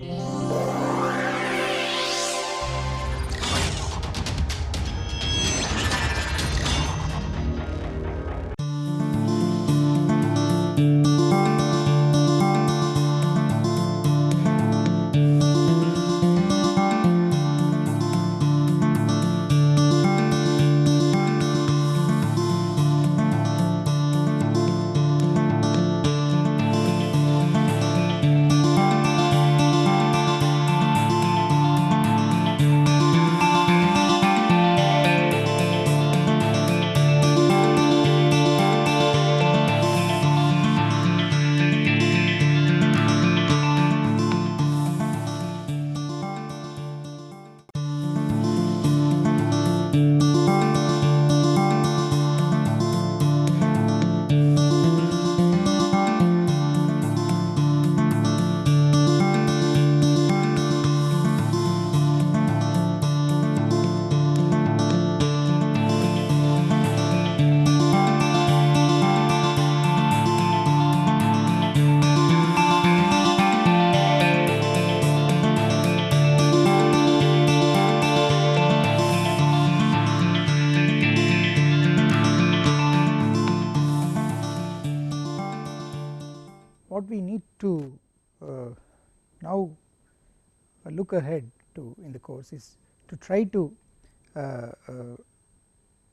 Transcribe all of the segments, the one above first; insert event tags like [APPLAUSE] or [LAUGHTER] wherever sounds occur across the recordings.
Yeah. Course is to try to uh, uh,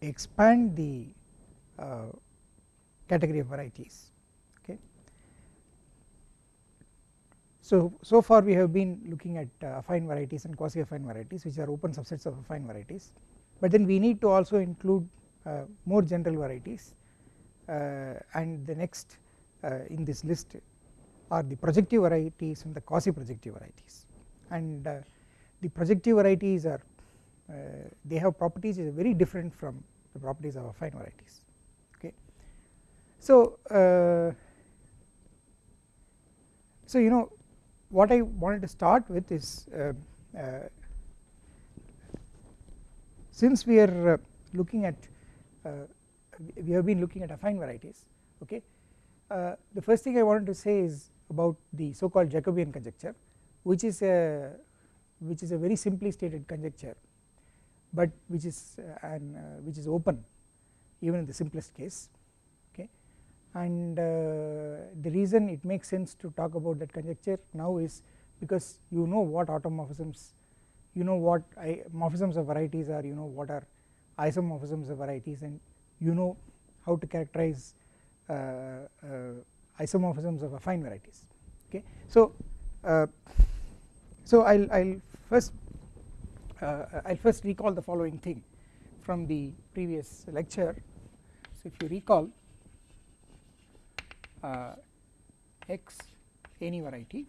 expand the uh, category of varieties okay. So, so far we have been looking at uh, affine varieties and quasi affine varieties which are open subsets of affine varieties but then we need to also include uh, more general varieties and the next in this list are the projective varieties and the quasi projective varieties and uh, the projective varieties are uh, they have properties is very different from the properties of affine varieties okay. So, uh, so you know what I wanted to start with is uh, uh, since we are uh, looking at we have been looking at affine varieties okay the first thing I wanted to say is about the so called Jacobian conjecture which is a which is a very simply stated conjecture but which is uh, an uh, which is open even in the simplest case okay and uh, the reason it makes sense to talk about that conjecture now is because you know what automorphisms you know what morphisms of varieties are you know what are isomorphisms of varieties and you know how to characterize uh, uh, isomorphisms of affine varieties okay. So, uh, so I will I'll first uh, I'll first recall the following thing from the previous lecture. So if you recall uh, x any variety.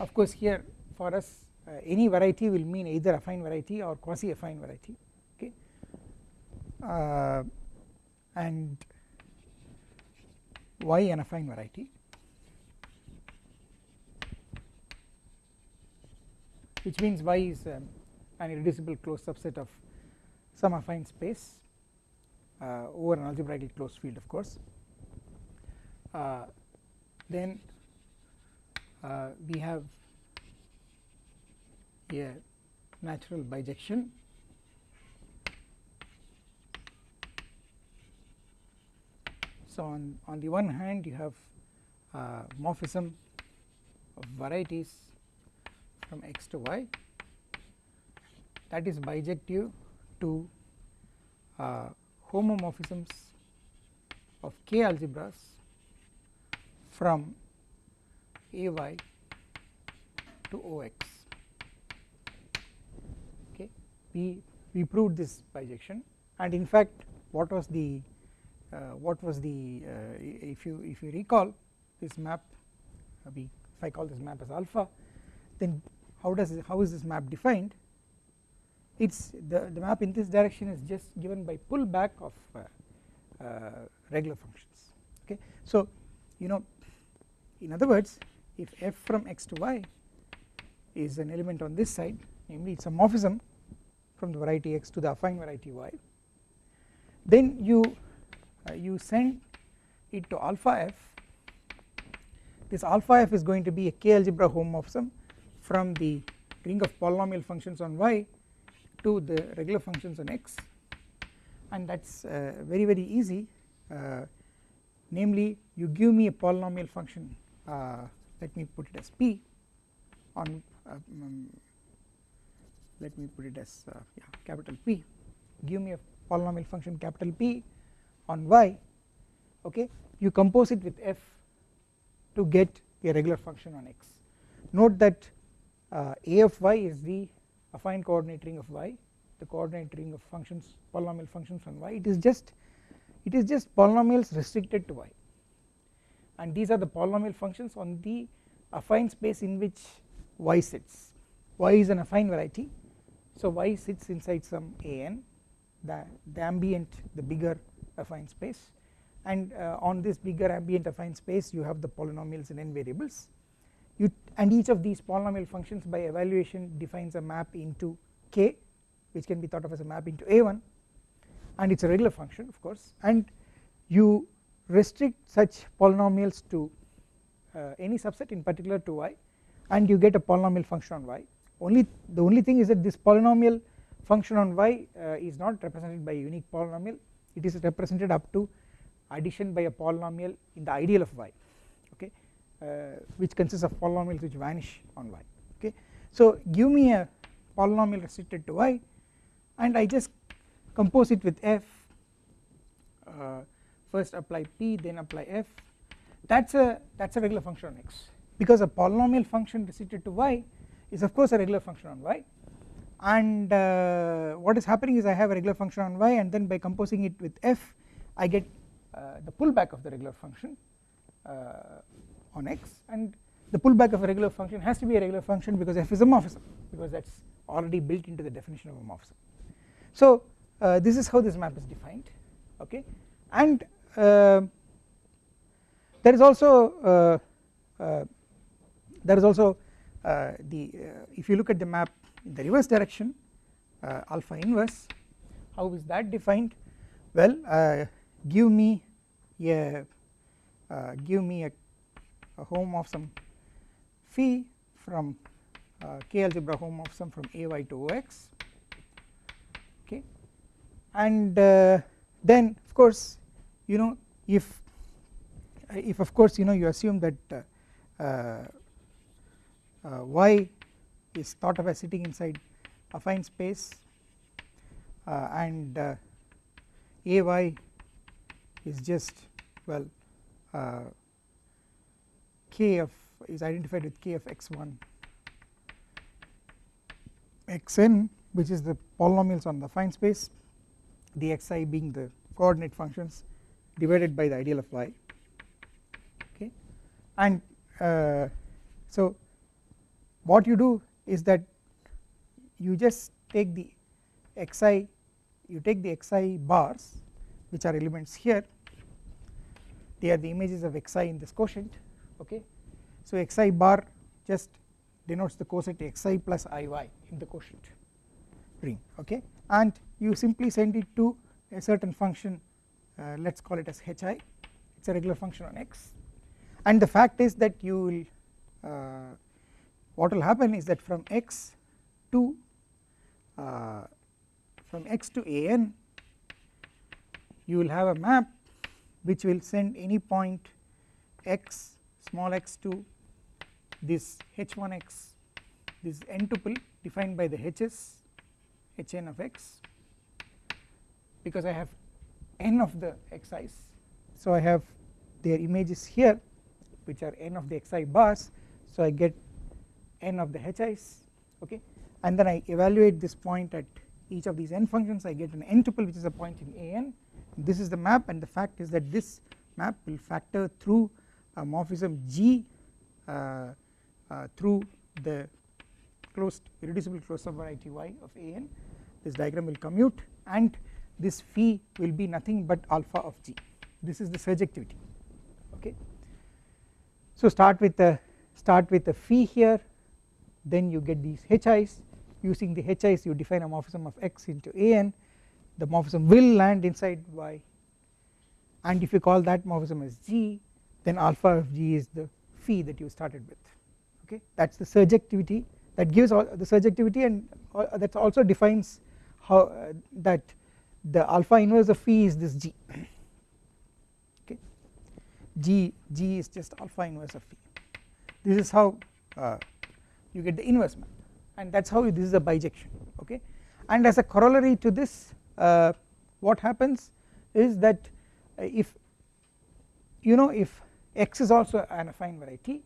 Of course here for us uh, any variety will mean either affine variety or quasi affine variety okay? Uh, and y an affine variety which means y is um, an irreducible closed subset of some affine space uh, over an algebraically closed field of course. Uh, then uh, we have a natural bijection. So on, on the one hand you have uh, morphism of varieties from x to y. That is bijective to uh, homomorphisms of k algebras from ay to ox okay. We we proved this bijection. And in fact what was the uh, what was the uh, if you if you recall this map uh, we if I call this map as alpha then how does it, how is this map defined? It's the, the map in this direction is just given by pullback of regular functions okay? So you know in other words if f from x to y is an element on this side namely it is a morphism from the variety x to the affine variety y then you uh, you send it to alpha f. This alpha f is going to be a k algebra homomorphism from the ring of polynomial functions on y to the regular functions on x. And that is uh, very very easy. Uh, namely you give me a polynomial function uh, let me put it as p on um, let me put it as uh, yeah, capital P. Give me a polynomial function capital P on y okay? You compose it with f to get a regular function on x. Note that uh, a of y is the affine coordinate ring of y. The coordinate ring of functions polynomial functions on y. It is just it is just polynomials restricted to y. And these are the polynomial functions on the affine space in which y sits. Y is an affine variety. So y sits inside some an the, the ambient the bigger affine space. And uh, on this bigger ambient affine space you have the polynomials in n variables you and each of these polynomial functions by evaluation defines a map into k which can be thought of as a map into a1 and it is a regular function of course. And you restrict such polynomials to uh, any subset in particular to y and you get a polynomial function on y. Only the only thing is that this polynomial function on y uh, is not represented by a unique polynomial. It is represented up to addition by a polynomial in the ideal of y which consists of polynomials which vanish on y okay? So give me a polynomial restricted to y and I just compose it with f uh, first apply p then apply f. That is a that is a regular function on x. Because a polynomial function restricted to y is of course a regular function on y. And uh, what is happening is I have a regular function on y and then by composing it with f I get uh, the pullback of the regular function uh, on x and the pullback of a regular function has to be a regular function because f is a morphism because that is already built into the definition of a morphism. So uh, this is how this map is defined okay and uh, there is also uh, there is also uh, the uh, if you look at the map in the reverse direction uh, alpha inverse how is that defined well give me a give me a, a homomorphism phi from uh, k algebra homomorphism from ay to ox okay? And uh, then of course you know if if of course you know you assume that uh, uh, y is thought of as sitting inside affine space uh, and uh, ay is just well uh, k of is identified with k of x1 xn which is the polynomials on the affine space the xi being the coordinate functions divided by the ideal of y. Okay? And uh, so what you do is that you just take the xi you take the xi bars which are elements here. They are the images of xi in this quotient okay? So xi bar just denotes the coset xi plus iy in the quotient ring. Okay? And you simply send it to a certain function uh, let us call it as hi. It is a regular function on x. And the fact is that you will uh, what will happen is that from x to uh, from x to an you will have a map which will send any point x small x to this h1x this n tuple defined by the h's hn of x because I have n of the xi's so I have their images here which are n of the xi bars. So I get n of the hi's okay? And then I evaluate this point at each of these n functions. I get an n tuple which is a point in an this is the map and the fact is that this map will factor through a morphism G uh, uh, through the closed irreducible closed subvariety y of an this diagram will commute and this phi will be nothing but alpha of G. This is the surjectivity okay. So start with the start with the phi here then you get these hi's. Using the hi's you define a morphism of x into an the morphism will land inside y. And if you call that morphism as g then alpha of g is the phi that you started with okay? That is the surjectivity that gives all the surjectivity and that also defines how uh, that the alpha inverse of phi is this g [CLEARS THROAT] okay? G g is just alpha inverse of phi. This is how uh, you get the inverse map and that is how this is a bijection okay? And as a corollary to this uh, what happens is that if you know if x is also an affine variety.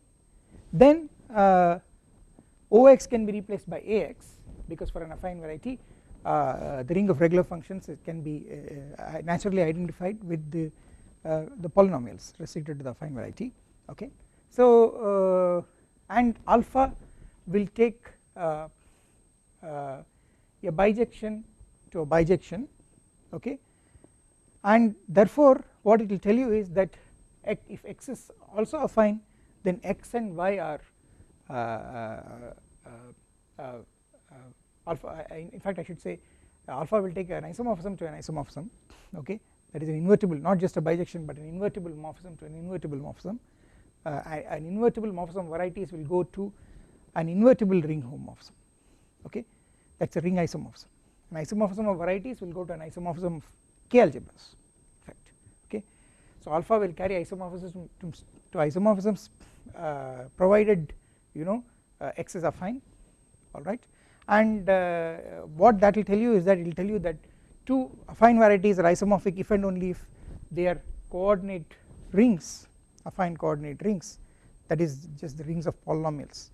Then uh, Ox can be replaced by Ax because for an affine variety uh, the ring of regular functions can be uh, uh, naturally identified with the uh, the polynomials restricted to the affine variety okay? So and alpha will take a bijection to a bijection okay? And therefore what it will tell you is that if x is also affine then x and y are uh, uh, uh, alpha in fact I should say alpha will take an isomorphism to an isomorphism okay? That is an invertible not just a bijection but an invertible morphism to an invertible morphism. Uh, an invertible morphism varieties will go to an invertible ring homomorphism okay? That is a ring isomorphism. An isomorphism of varieties will go to an isomorphism of k algebras so alpha will carry isomorphism to, to isomorphisms uh, provided you know uh, x is affine alright and uh, what that will tell you is that it will tell you that two affine varieties are isomorphic if and only if their coordinate rings affine coordinate rings that is just the rings of polynomials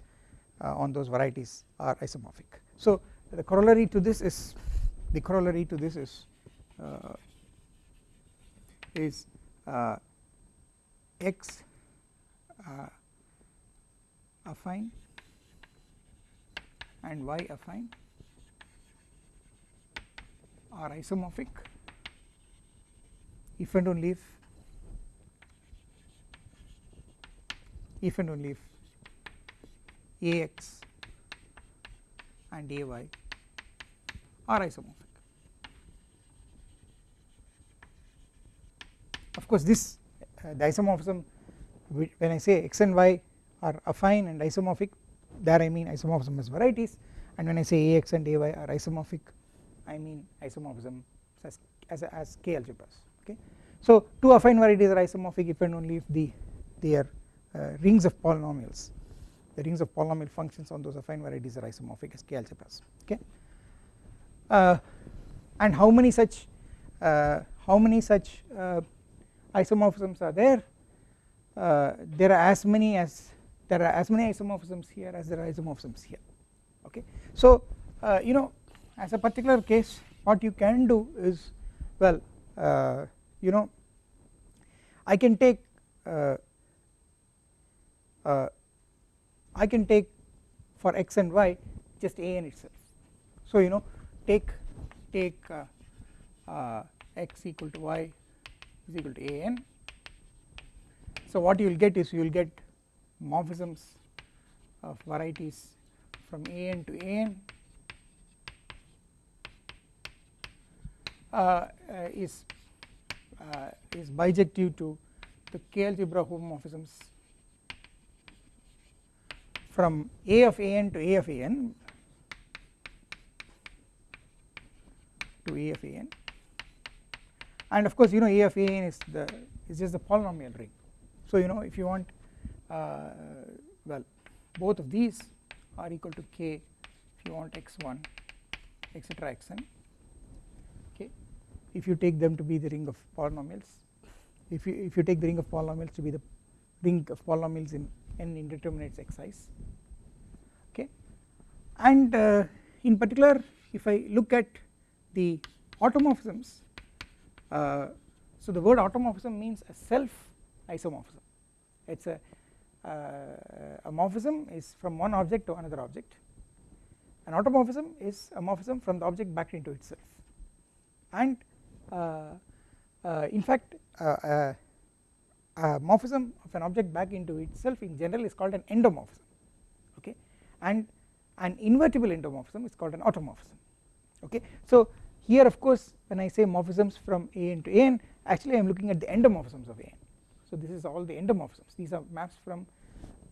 uh, on those varieties are isomorphic. So the corollary to this is the corollary to this is uh, is uh, x uh, affine and y affine are isomorphic if and only if if and only if Ax and Ay are isomorphic. Of course, this uh, the isomorphism when I say x and y are affine and isomorphic there I mean isomorphism as varieties. And when I say Ax and Ay are isomorphic I mean isomorphism as, as, as K algebras okay. So two affine varieties are isomorphic if and only if the they are uh, rings of polynomials. The rings of polynomial functions on those affine varieties are isomorphic as K algebras okay? Uh, and how many such uh, how many such uh, isomorphisms are there. Uh, there are as many as there are as many isomorphisms here as there are isomorphisms here okay? So uh, you know as a particular case what you can do is well uh, you know I can take uh, uh I can take for x and y just a n itself. So you know take take uh, x equal to y is equal to a n. So what you will get is you will get morphisms of varieties from an to an uh, uh, is uh, is bijective to the k algebra homomorphisms from a of an to a of an to a of an and of course you know a of an is the is just the polynomial ring. So you know if you want uh, well both of these are equal to k. If you want x1 etc xn okay if you take them to be the ring of polynomials if you if you take the ring of polynomials to be the ring of polynomials in n indeterminates xi's okay? And uh, in particular if I look at the automorphisms uh, so the word automorphism means a self isomorphism it is a uh, a morphism is from one object to another object. An automorphism is a morphism from the object back into itself. And uh, uh, in fact a morphism of an object back into itself in general is called an endomorphism okay? And an invertible endomorphism is called an automorphism okay? So here of course when I say morphisms from an to an actually I am looking at the endomorphisms of an so this is all the endomorphisms. These are maps from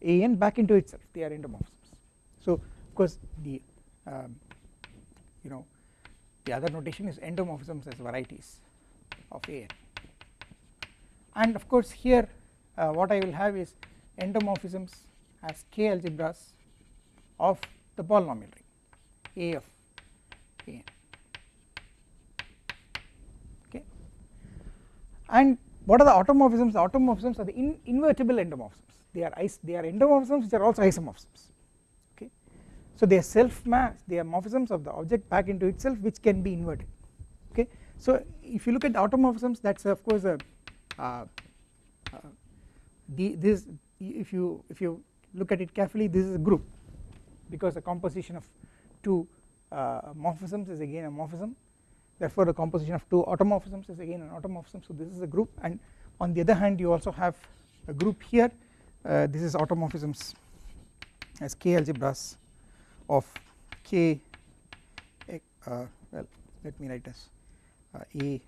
an back into itself. They are endomorphisms. So of course the um, you know the other notation is endomorphisms as varieties of an and of course here uh, what I will have is endomorphisms as k algebras of the polynomial ring A of an and what are the automorphisms? The automorphisms are the in invertible endomorphisms. They are they are endomorphisms which are also isomorphisms. Okay? So they are self maps they are morphisms of the object back into itself which can be inverted. Okay? So if you look at automorphisms that's of course a uh, uh, the this if you if you look at it carefully this is a group. Because the composition of two uh, morphisms is again a morphism therefore the composition of two automorphisms is again an automorphism. So this is a group and on the other hand you also have a group here. Uh, this is automorphisms as k algebras of k uh, well let me write as uh, a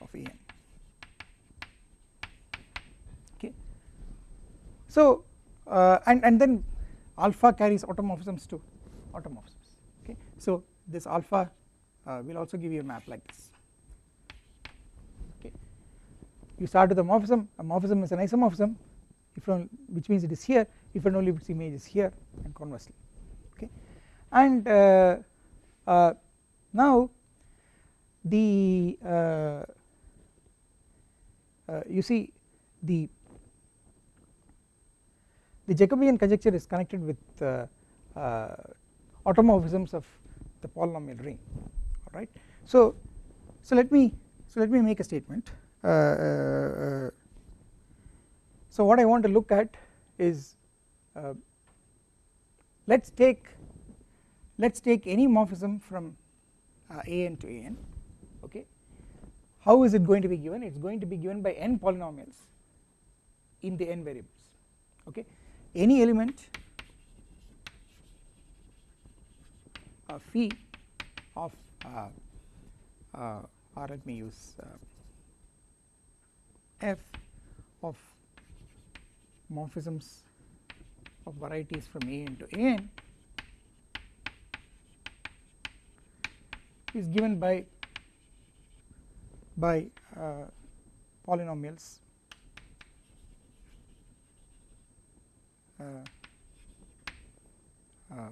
of an okay. So uh, and and then alpha carries automorphisms to automorphisms. Okay. So this alpha uh, will also give you a map like this. Okay. You start with a morphism. A morphism is an isomorphism. If which means it is here. If and only if its image is here and conversely. Okay. And uh, uh, now the uh, uh, you see the the Jacobian conjecture is connected with uh, automorphisms of the polynomial ring alright. So, so let me so let me make a statement. Uh, uh, so what I want to look at is uh, let us take let us take any morphism from an to an okay? How is it going to be given? It is going to be given by n polynomials in the n variables okay? Any element of phi of uh, uh, or let me use uh, f of morphisms of varieties from a n to a n is given by by uh, polynomials. Uh, uh,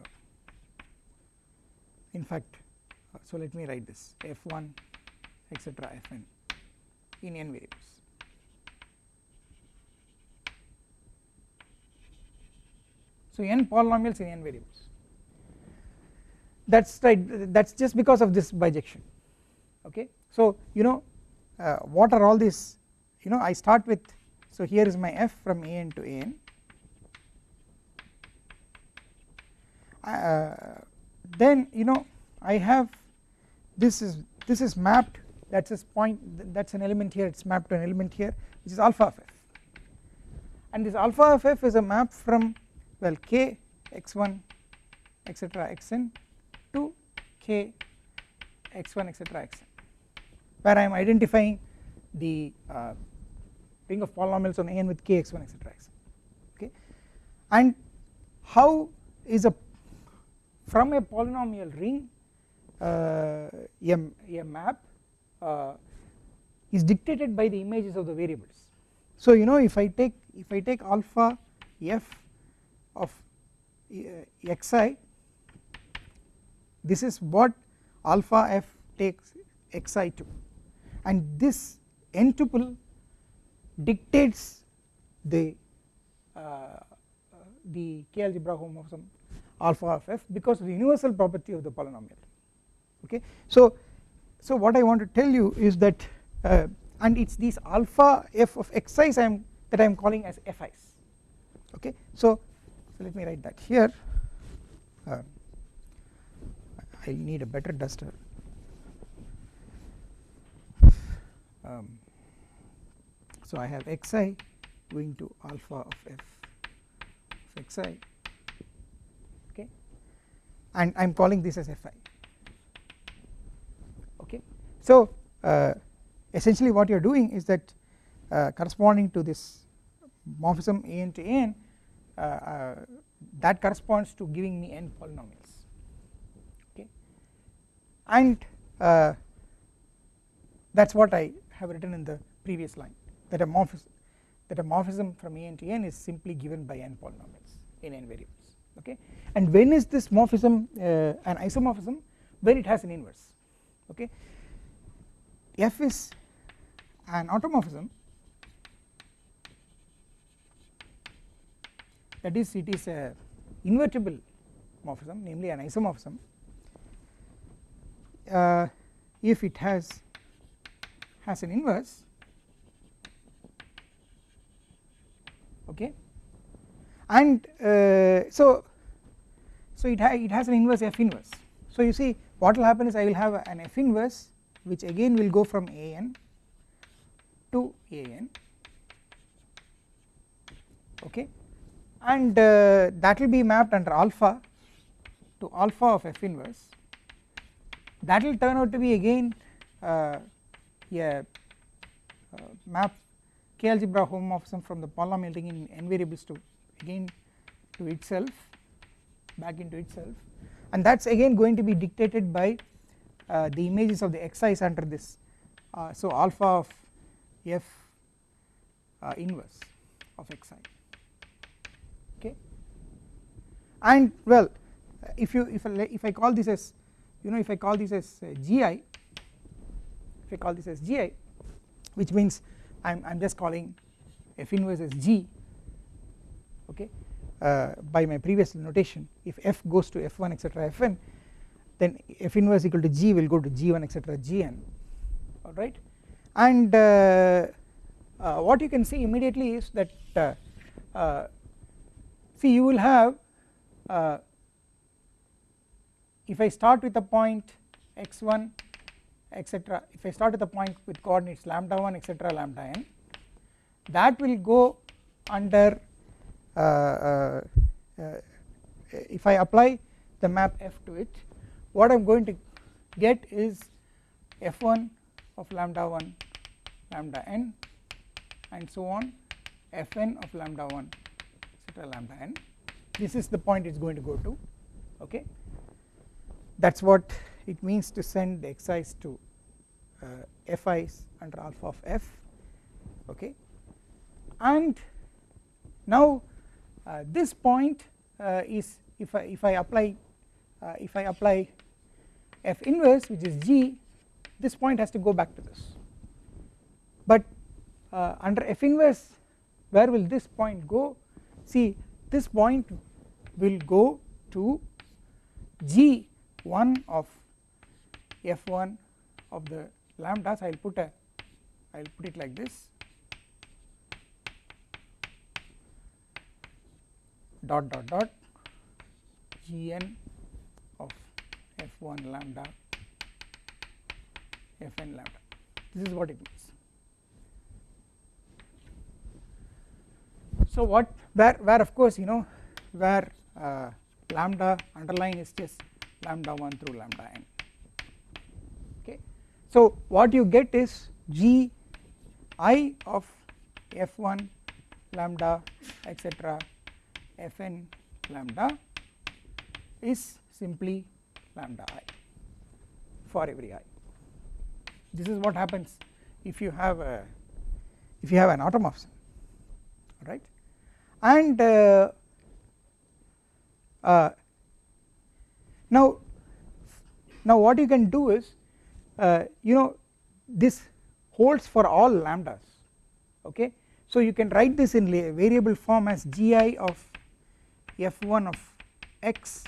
in fact uh, so let me write this. F1 etc fn in n. Variables. So n polynomials in n variables. That's right that's just because of this bijection. Okay? So you know uh, what are all these? You know I start with so here is my f from an to an uh, then you know I have this is this is mapped that is point that is an element here it is mapped to an element here which is alpha of f. And this alpha of f is a map from well k x1 etc xn to k x1 etc xn where I am identifying the uh, ring of polynomials on an with k x1 etc xn okay? And how is a from a polynomial ring a, a map uh, is dictated by the images of the variables. So you know if I take if I take alpha f of uh, xi this is what alpha f takes xi to. And this n tuple dictates the uh, the k algebra homomorphism alpha of f because of the universal property of the polynomial okay? So so what I want to tell you is that uh, and it's these alpha f of xi's I am that I am calling as fi's okay? So, so let me write that here. Uh, I need a better duster. Um, so I have xi going to alpha of f of xi okay? And I am calling this as fi okay. So uh, essentially what you are doing is that uh, corresponding to this morphism an to an uh, uh, that corresponds to giving me n polynomials. Okay. And uh, that is what I have written in the previous line that a morphism that a morphism from a n to n is simply given by n polynomials in n variables. Okay. And when is this morphism uh, an isomorphism? When it has an inverse okay. F is an automorphism. That is it is a invertible morphism namely an isomorphism. Uh, if it has has an inverse okay. And uh, so so it, ha it has an inverse f inverse. So you see what will happen is I will have an f inverse which again will go from a n to a n. Okay? And uh, that will be mapped under alpha to alpha of f inverse. That will turn out to be again uh, a uh, map k algebra homomorphism from the polynomial ring in n variables to again to itself back into itself and that is again going to be dictated by uh, the images of the xi's under this uh, so alpha of f uh, inverse of xi okay? And well if you if I, if I call this as you know if I call this as uh, gi if I call this as gi which means I am just calling f inverse as g okay uh, by my previous notation if f goes to f1 etc fn then f inverse equal to g will go to g1 etc gn alright and uh, uh, what you can see immediately is that uh, uh, see you will have uh, if I start with a point x1 etc if I start with a point with coordinates lambda 1 etc lambda n that will go under if I apply the map f to it what I am going to get is f1 of lambda 1 lambda n and so on fn of lambda 1 etc lambda n. This is the point it is going to go to okay? That is what it means to send the xi's to uh, fi's under alpha of f okay? And now uh, this point uh, is if I if I apply uh, if I apply f inverse which is g this point has to go back to this. But uh, under f inverse where will this point go? See this point will go to g1 of f1 of the lambdas. I will put a I will put it like this dot dot dot gn of f1 lambda fn lambda. This is what it means. So what where where of course you know where uh, lambda underline is just lambda 1 through lambda n. Okay. So what you get is g i of f1 lambda etc fn lambda is simply lambda i for every i. This is what happens if you have a if you have an automorphism right and uh, uh, now now what you can do is uh, you know this holds for all lambdas okay? So you can write this in variable form as gi of f1 of x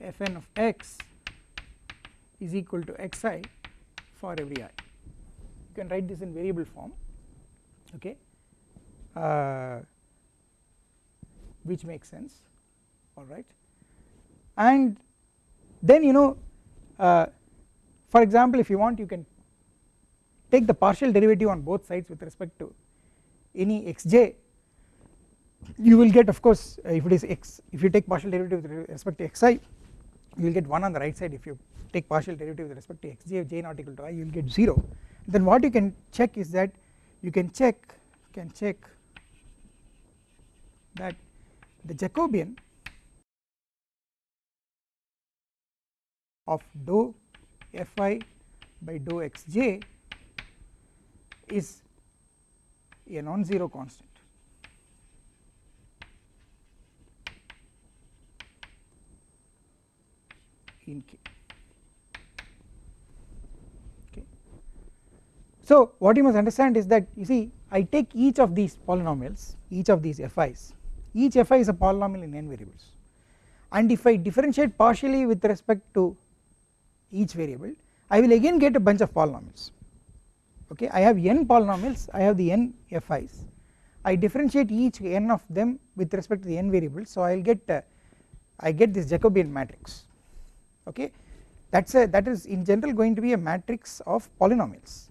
fn of x is equal to xi for every i. You can write this in variable form okay? Uh, which makes sense alright and then you know uh, for example if you want you can take the partial derivative on both sides with respect to any xj you will get of course uh, if it is x if you take partial derivative with respect to xi you will get 1 on the right side if you take partial derivative with respect to xj of j not equal to i you will get 0 then what you can check is that you can check can check that the Jacobian of dou fi by dou xj is a non-zero constant. In K. Okay. So, what you must understand is that you see I take each of these polynomials each of these fi's each fi is a polynomial in n variables. And if I differentiate partially with respect to each variable I will again get a bunch of polynomials. Okay I have n polynomials I have the n fi's I differentiate each n of them with respect to the n variables. So I will get uh, I get this Jacobian matrix okay? That is a that is in general going to be a matrix of polynomials.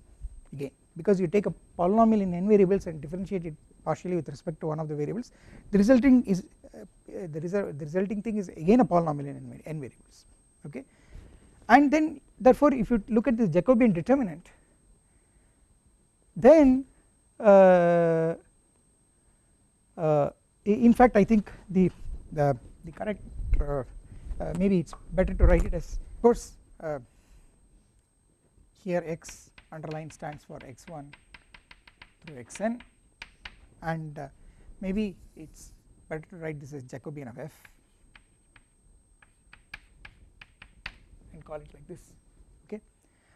Again because you take a polynomial in n variables and differentiate it partially with respect to one of the variables the resulting is uh, the, result, the resulting thing is again a polynomial in n, variables. Okay? And then therefore if you look at the Jacobian determinant then uh, uh, in fact I think the the, the correct uh, maybe it is better to write it as of course uh, here x underline stands for x1 through xn. And uh, maybe it is better to write this as Jacobian of f and call it like this okay?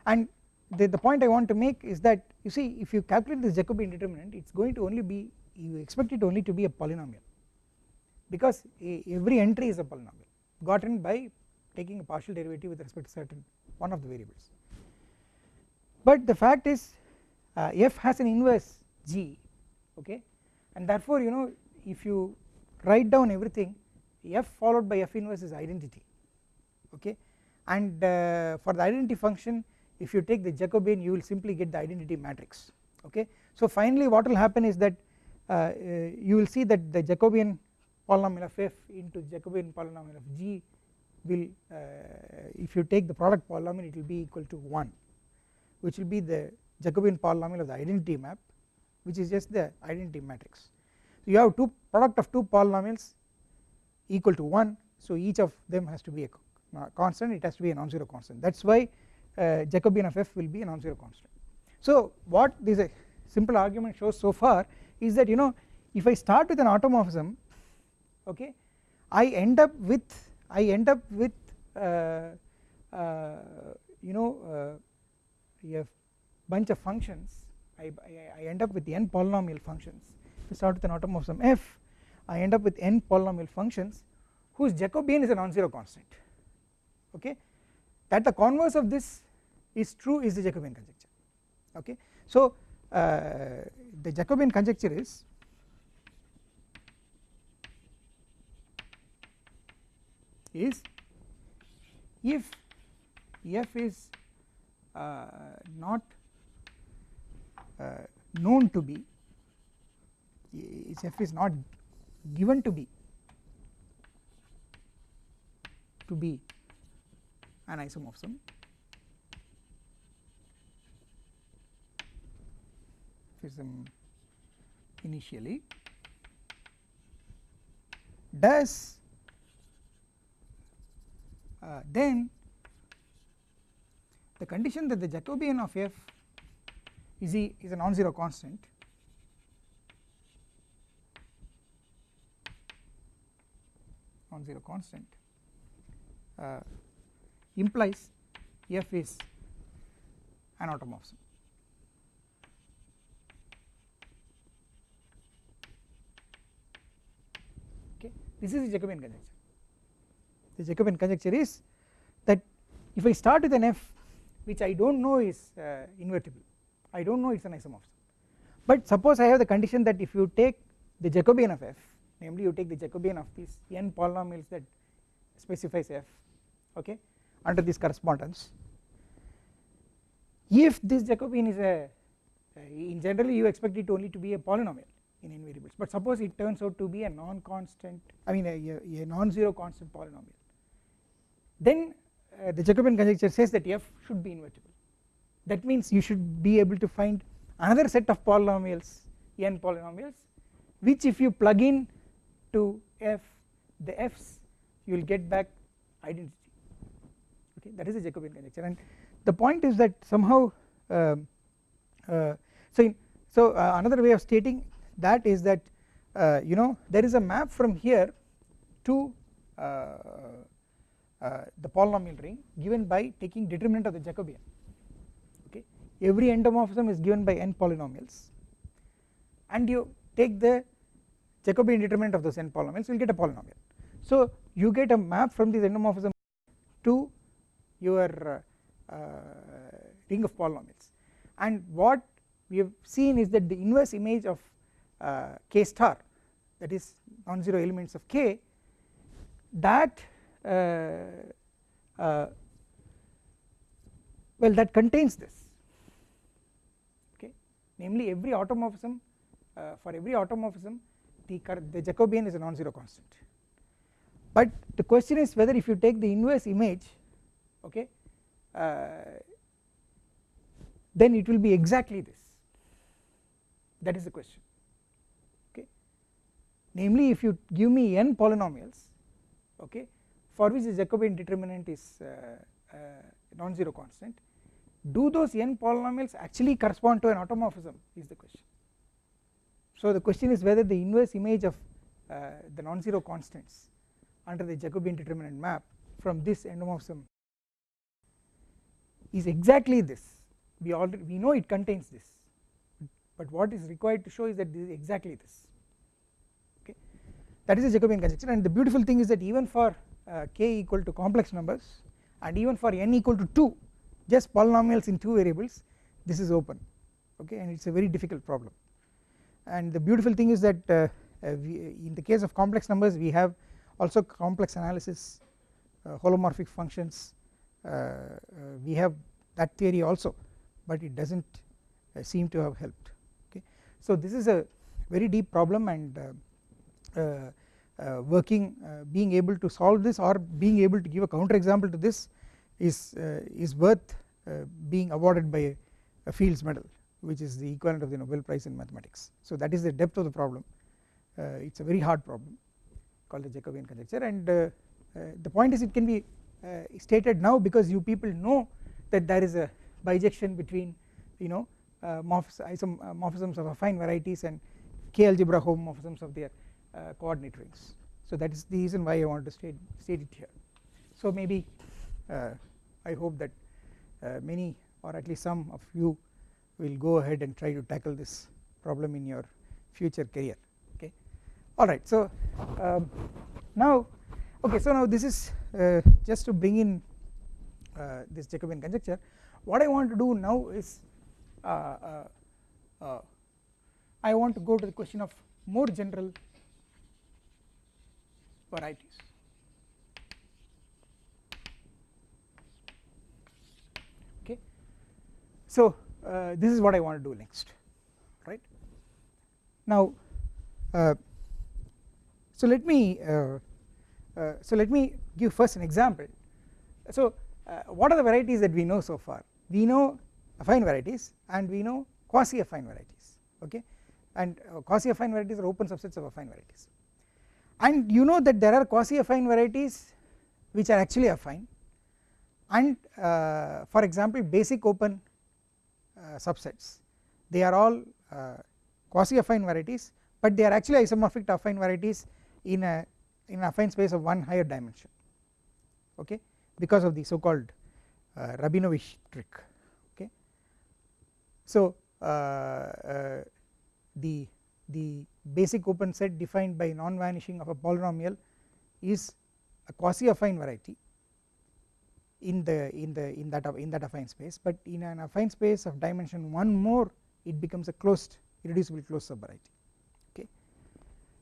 And the, the point I want to make is that you see if you calculate this Jacobian determinant it is going to only be you expect it only to be a polynomial because a, every entry is a polynomial gotten by taking a partial derivative with respect to certain one of the variables. But the fact is uh, f has an inverse g okay? And therefore you know if you write down everything f followed by f inverse is identity okay? And uh, for the identity function if you take the Jacobian you will simply get the identity matrix okay? So finally what will happen is that uh, uh you will see that the Jacobian polynomial of f into Jacobian polynomial of g will uh, if you take the product polynomial it will be equal to 1 which will be the Jacobian polynomial of the identity map which is just the identity matrix. So you have two product of two polynomials equal to 1 so each of them has to be a constant it has to be a non-zero constant that is why uh, Jacobian of f will be a non-zero constant. So what this a simple argument shows so far is that you know if I start with an automorphism okay. I end up with I end up with uh, uh, you know uh, a bunch of functions. I, I, I, end up with n polynomial functions. If I start with an automorphism f I end up with n polynomial functions whose Jacobian is a non-zero constant okay. That the converse of this is true is the Jacobian conjecture okay. So uh, the Jacobian conjecture is is if f is uh, not uh, known to be if f is not given to be to be an isomorphism initially does uh, then the condition that the Jacobian of f is, a, is a non-zero constant. Non-zero constant. Uh, implies f is an automorphism. Okay, this is the Jacobian conjecture the Jacobian conjecture is that if I start with an f which I do not know is uh, invertible I do not know it is an isomorphism. But suppose I have the condition that if you take the Jacobian of f namely you take the Jacobian of these n polynomials that specifies f okay under this correspondence if this Jacobian is a uh, in general you expect it only to be a polynomial in n variables. But suppose it turns out to be a non constant I mean a, a, a non-zero constant polynomial then uh, the Jacobian conjecture says that f should be invertible. That means you should be able to find another set of polynomials n polynomials which if you plug in to f the f's you will get back identity. Okay that is the Jacobian conjecture. And the point is that somehow uh, uh, so in, so uh, another way of stating that is that uh, you know there is a map from here to uh, the polynomial ring given by taking determinant of the Jacobian okay? Every endomorphism is given by n polynomials. And you take the Jacobian determinant of those n polynomials you will get a polynomial. So you get a map from this endomorphism to your uh, ring of polynomials. And what we have seen is that the inverse image of uh, k star that is non-zero elements of k that uh, uh, well that contains this. Okay? Namely every automorphism uh, for every automorphism the, the Jacobian is a non-zero constant. But the question is whether if you take the inverse image okay uh, then it will be exactly this. That is the question. Okay? Namely if you give me n polynomials okay for which the Jacobian determinant is uh, uh, non-zero constant do those n polynomials actually correspond to an automorphism is the question. So the question is whether the inverse image of uh, the non-zero constants under the Jacobian determinant map from this endomorphism is exactly this. We already we know it contains this but what is required to show is that this is exactly this. Okay? That is a Jacobian conjecture and the beautiful thing is that even for uh, k equal to complex numbers and even for n equal to 2 just polynomials in 2 variables this is open okay and it is a very difficult problem and the beautiful thing is that uh, uh, in the case of complex numbers we have also complex analysis uh, holomorphic functions we have that theory also but it does not seem to have helped okay. So this is a very deep problem and working being able to solve this or being able to give a counter example to this is is worth being awarded by a, a Fields medal which is the equivalent of the Nobel prize in mathematics. So that is the depth of the problem. It is a very hard problem called the Jacobian conjecture. And the point is it can be uh, stated now because you people know that there is a bijection between you know uh, morphisms of affine varieties and k algebra homomorphisms of their uh, coordinate rings. So that is the reason why I want to state, state it here. So maybe I hope that many or at least some of you will go ahead and try to tackle this problem in your future career okay? Alright so um, now okay so now this is uh, just to bring in uh, this Jacobian conjecture. What I want to do now is uh, uh, uh, I want to go to the question of more general varieties. Okay. So uh, this is what I want to do next right? Now so let me uh, so let me give first an example. So uh, what are the varieties that we know so far? We know affine varieties and we know quasi affine varieties okay? And uh, quasi affine varieties are open subsets of affine varieties and you know that there are quasi affine varieties which are actually affine and uh, for example basic open uh, subsets they are all uh, quasi affine varieties but they are actually isomorphic to affine varieties in a in affine space of one higher dimension okay because of the so called uh, Rabinowitsch trick okay. So uh, uh, the the basic open set defined by non vanishing of a polynomial is a quasi affine variety in the in the in that in that affine space. But in an affine space of dimension 1 more it becomes a closed irreducible closed subvariety. Okay.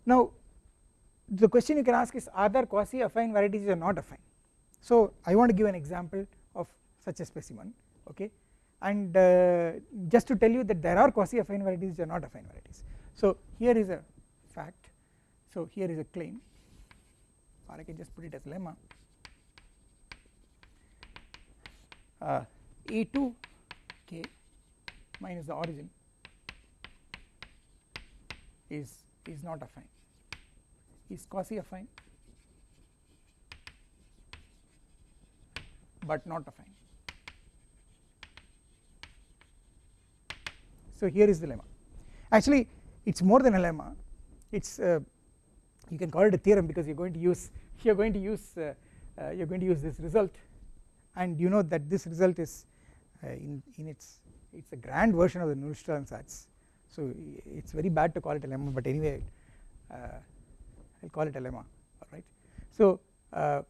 Now the question you can ask is are there quasi affine varieties or not affine? So I want to give an example of such a specimen. Okay. And uh, just to tell you that there are quasi affine varieties which are not affine varieties so here is a fact. So here is a claim. Or I can just put it as lemma. Uh, a2 k minus the origin is is not affine is quasi affine but not affine. So here is the lemma. Actually it is more than a lemma. It is uh, you can call it a theorem because you are going to use [LAUGHS] you are going to use uh, uh, you are going to use this result. And you know that this result is uh, in, in its it is a grand version of the ansatz so it is very bad to call it a lemma but anyway I uh, will call it a lemma alright. So uh,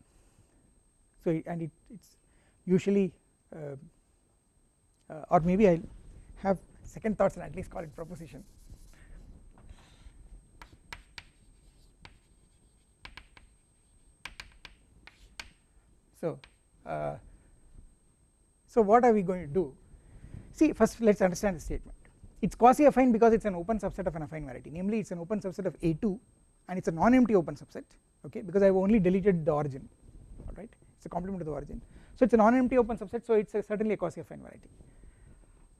so and it it's usually or maybe I will have second thoughts and at least call it proposition so uh, so what are we going to do? See first let us understand the statement. It is quasi affine because it is an open subset of an affine variety. Namely it is an open subset of A2 and it is a non-empty open subset okay because I have only deleted the origin alright it is a complement of the origin. So it is a non-empty open subset so it is certainly a quasi affine variety.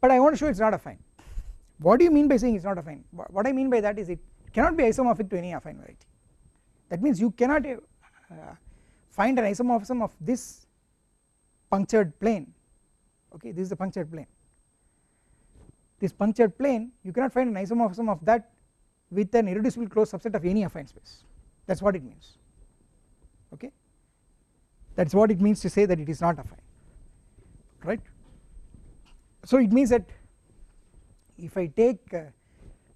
But I want to show it is not affine. What do you mean by saying it is not affine? What I mean by that is it cannot be isomorphic to any affine variety. That means you cannot uh, find an isomorphism of this punctured plane. Okay this is the punctured plane. This punctured plane you cannot find an isomorphism of that with an irreducible closed subset of any affine space. That is what it means. Okay? That is what it means to say that it is not affine. Right. So it means that if I take uh,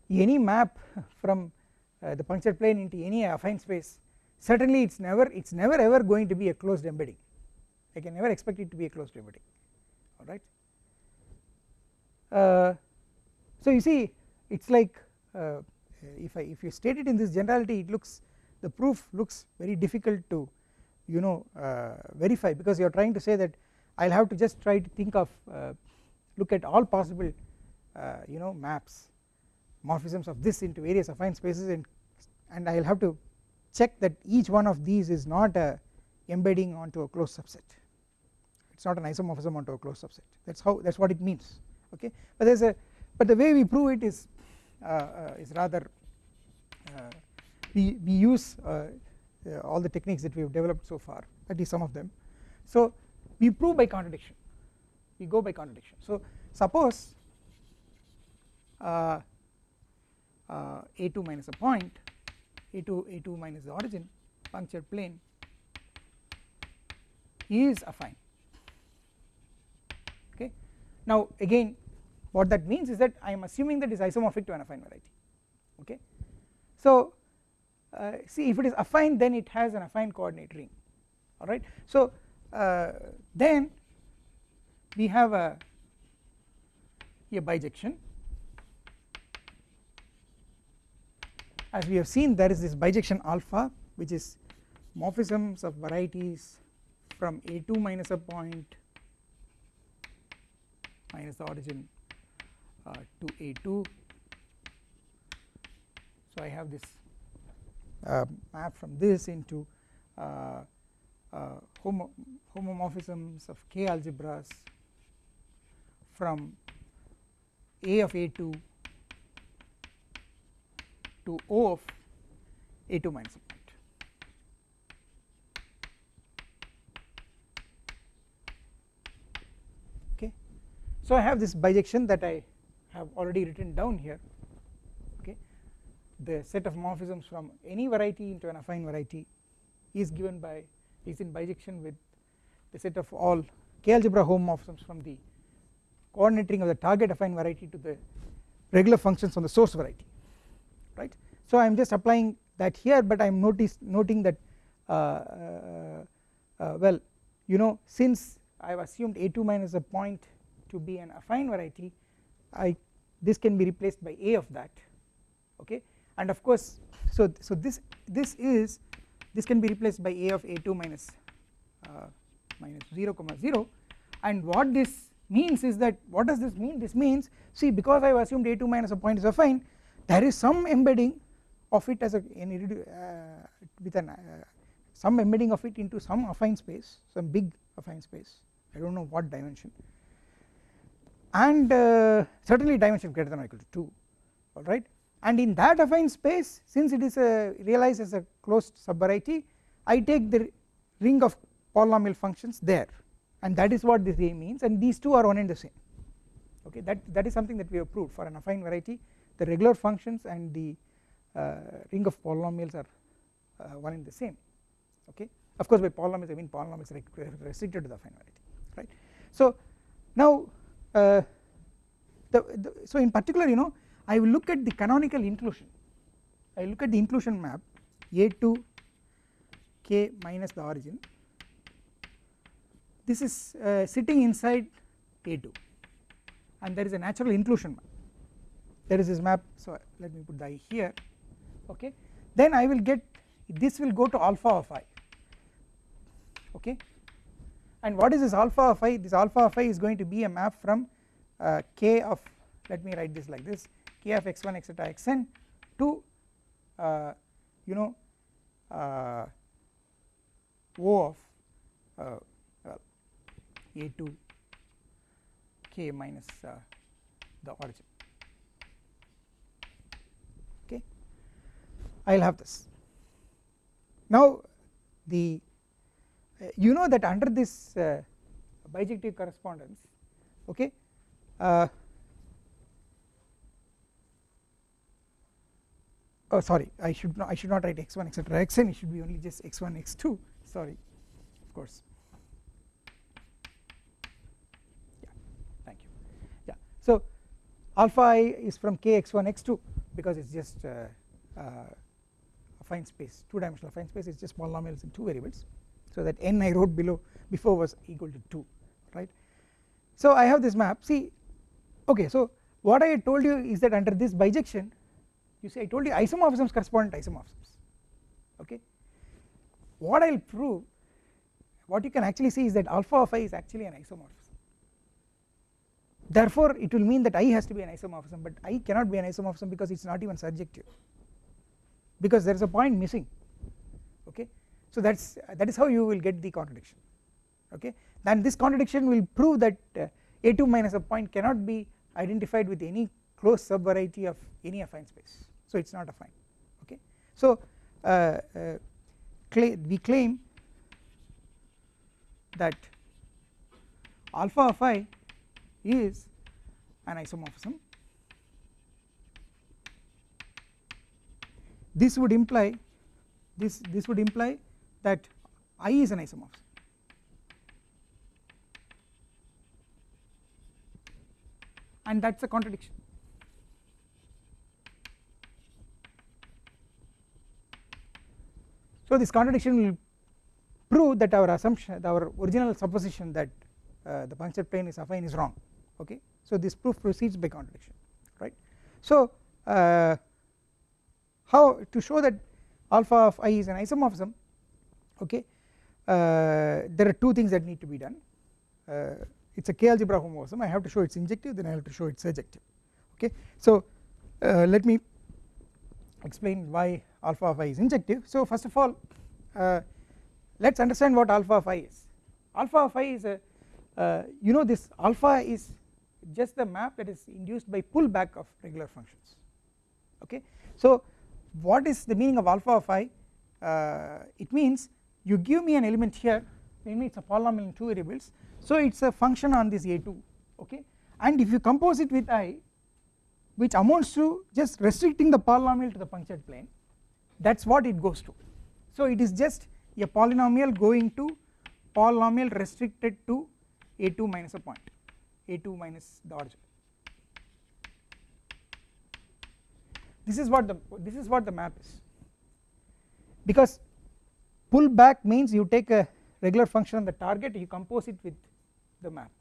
any map [LAUGHS] from uh, the punctured plane into any affine space certainly it is never it is never ever going to be a closed embedding I can never expect it to be a closed embedding alright. Uh, so you see it is like uh, if I if you state it in this generality it looks the proof looks very difficult to you know uh, verify because you are trying to say that I will have to just try to think of uh, look at all possible uh, you know maps morphisms of this into various affine spaces and and I will have to check that each one of these is not a embedding onto a closed subset. It is not an isomorphism onto a closed subset. That is how that is what it means okay? But there is a but the way we prove it is uh, uh, is rather uh, we, we use all the techniques that we have developed so far at least some of them. So we prove by contradiction. We go by contradiction. So suppose uh, uh, a2 minus a point a2 a2 minus the origin punctured plane is affine. Okay? Now again what that means is that I am assuming that is isomorphic to an affine variety. Okay? So uh, see if it is affine then it has an affine coordinate ring. Alright? So uh, then we have a, a bijection as we have seen there is this bijection alpha which is morphisms of varieties from a2 minus a point minus the origin uh, to a2 so I have this uh, map from this into uh, uh, homo homomorphisms of k algebras from a of a2 to O of A2 minus a point. Okay. So I have this bijection that I have already written down here okay the set of morphisms from any variety into an affine variety is given by is in bijection with the set of all k algebra homomorphisms from the coordinate ring of the target affine variety to the regular functions on the source variety right. So I am just applying that here but I am notice noting that uh, uh, uh, well you know since I have assumed a2 minus a point to be an affine variety I this can be replaced by a of that okay? And of course so so this this is this can be replaced by a of a2 minus uh, minus 0 comma 0 and what this means is that what does this mean? This means see because I have assumed a2 minus a point is affine there is some embedding of it as a uh, with an uh, some embedding of it into some affine space some big affine space. I do not know what dimension. And uh, certainly dimension greater than or equal to 2 alright and in that affine space since it is a realized as a closed subvariety I take the ring of polynomial functions there. And that is what this A means. And these two are one and the same. Okay that that is something that we have proved for an affine variety the regular functions and the uh, ring of polynomials are uh, one and the same okay? Of course by polynomials I mean polynomials restricted to the affine variety right? So now uh, the, the, so in particular you know I will look at the canonical inclusion. I look at the inclusion map A2 k minus the origin. This is uh, sitting inside A2 and there is a natural inclusion map there is this map so let me put the i here okay? Then I will get this will go to alpha of i okay? And what is this alpha of i? This alpha of i is going to be a map from uh, k of let me write this like this k of x1 etc xn to uh, you know uh, o of uh, well, a2 k minus uh, the origin okay I will have this. Now the uh, you know that under this uh, bijective correspondence okay uh, oh sorry I should not I should not write x1 etc xn it should be only just x1 x2 sorry of course. Yeah thank you. Yeah so alpha i is from k x1 x2 because it's just uh, uh, affine space two dimensional affine space is just polynomials in two variables so that n I wrote below before was equal to 2 right? So I have this map see okay so what I told you is that under this bijection you see I told you isomorphisms correspond to isomorphisms okay? What I will prove what you can actually see is that alpha of i is actually an isomorphism. Therefore it will mean that i has to be an isomorphism but i cannot be an isomorphism because it is not even surjective because there is a point missing okay? So that is that is how you will get the contradiction okay? Then this contradiction will prove that uh, a2 minus a point cannot be identified with any closed subvariety of any affine space. So it is not affine okay? So uh, uh, we claim that alpha of i is an isomorphism this would imply this this would imply that i is an isomorphism and that is a contradiction. So this contradiction will prove that our assumption our original supposition that uh, the punctured plane is affine is wrong. Okay? So this proof proceeds by contradiction right? So uh, how to show that alpha of i is an isomorphism okay uh, there are two things that need to be done. Uh, it is a k algebra homomorphism I have to show it is injective then I have to show it is surjective okay. So uh, let me explain why alpha of i is injective. So first of all uh, let us understand what alpha of i is. Alpha of i is a uh, you know this alpha is just the map that is induced by pullback of regular functions okay. So what is the meaning of alpha of i? Uh, it means you give me an element here maybe it is a polynomial in two variables. So it is a function on this a2 okay? And if you compose it with i which amounts to just restricting the polynomial to the punctured plane that is what it goes to. So it is just a polynomial going to polynomial restricted to a2 minus a point a2 minus the origin this is what the this is what the map is. Because pull back means you take a regular function on the target you compose it with the map.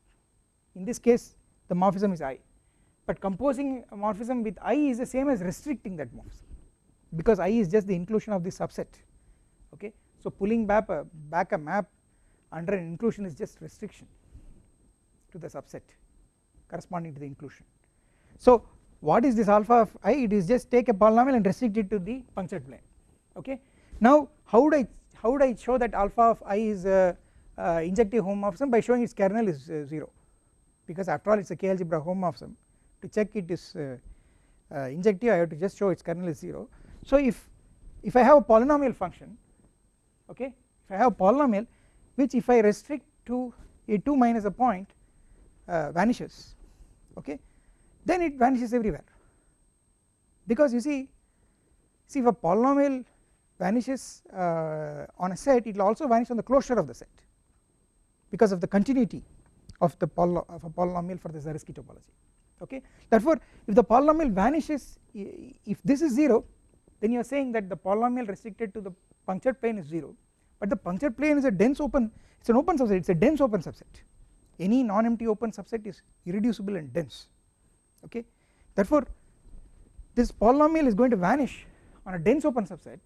In this case the morphism is i. But composing a morphism with i is the same as restricting that morphism. Because i is just the inclusion of this subset. Okay? So pulling back a, back a map under an inclusion is just restriction to the subset corresponding to the inclusion. So what is this alpha of i? It is just take a polynomial and restrict it to the punctured plane. Okay? Now how would i how would i show that alpha of i is a, a injective homomorphism by showing its kernel is uh, 0 because after all it is a k algebra homomorphism to check it is uh, uh, injective I have to just show its kernel is 0 so if if I have a polynomial function okay? If I have a polynomial which if I restrict to a2 minus a point uh, vanishes okay then it vanishes everywhere. Because you see see if a polynomial vanishes uh, on a set it will also vanish on the closure of the set because of the continuity of the of a polynomial for the Zariski topology. Okay? Therefore if the polynomial vanishes if this is 0 then you are saying that the polynomial restricted to the punctured plane is 0 but the punctured plane is a dense open it is an open subset it is a dense open subset. Any non-empty open subset is irreducible and dense okay? Therefore this polynomial is going to vanish on a dense open subset.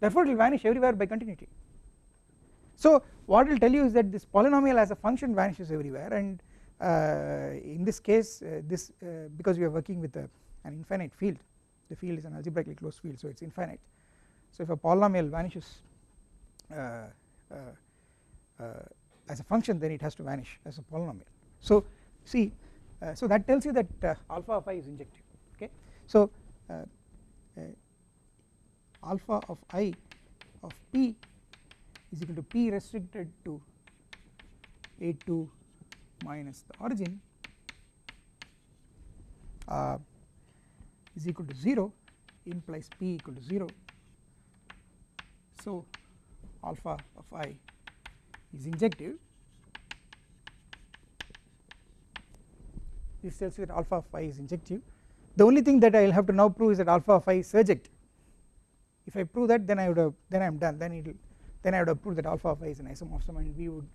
Therefore it will vanish everywhere by continuity. So what it will tell you is that this polynomial as a function vanishes everywhere and uh, in this case uh, this uh, because we are working with a, an infinite field the field is an algebraically closed field so it is infinite. So if a polynomial vanishes as a function then it has to vanish as a polynomial. So see Uh, so that tells you that uh, alpha of i is injective okay? so uh, alpha of i of p is equal to p restricted to a2 minus the origin uh, is equal to 0 implies p equal to 0 so alpha of i is injective this tells you that alpha of i is injective. The only thing that I will have to now prove is that alpha of i is surjective if I prove that then I would have then I am done. Then it will then I would have proved that alpha of i is an isomorphism and we would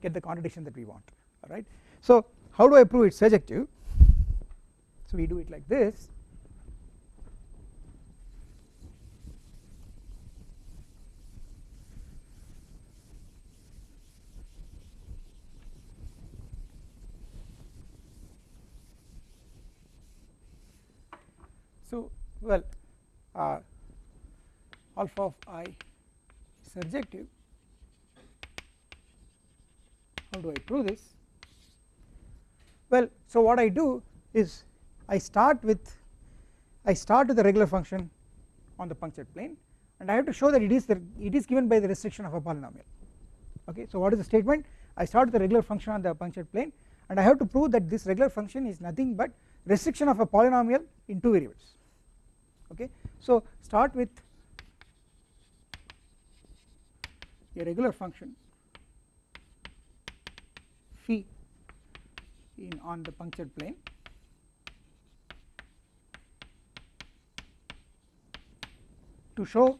get the contradiction that we want. Alright. So how do I prove it is surjective? So we do it like this so well uh, alpha of i is surjective how do I prove this? Well so what I do is I start with I start with the regular function on the punctured plane and I have to show that it is the it is given by the restriction of a polynomial. Okay so what is the statement? I start with the regular function on the punctured plane and I have to prove that this regular function is nothing but restriction of a polynomial in two variables okay. So start with a regular function phi in on the punctured plane. To show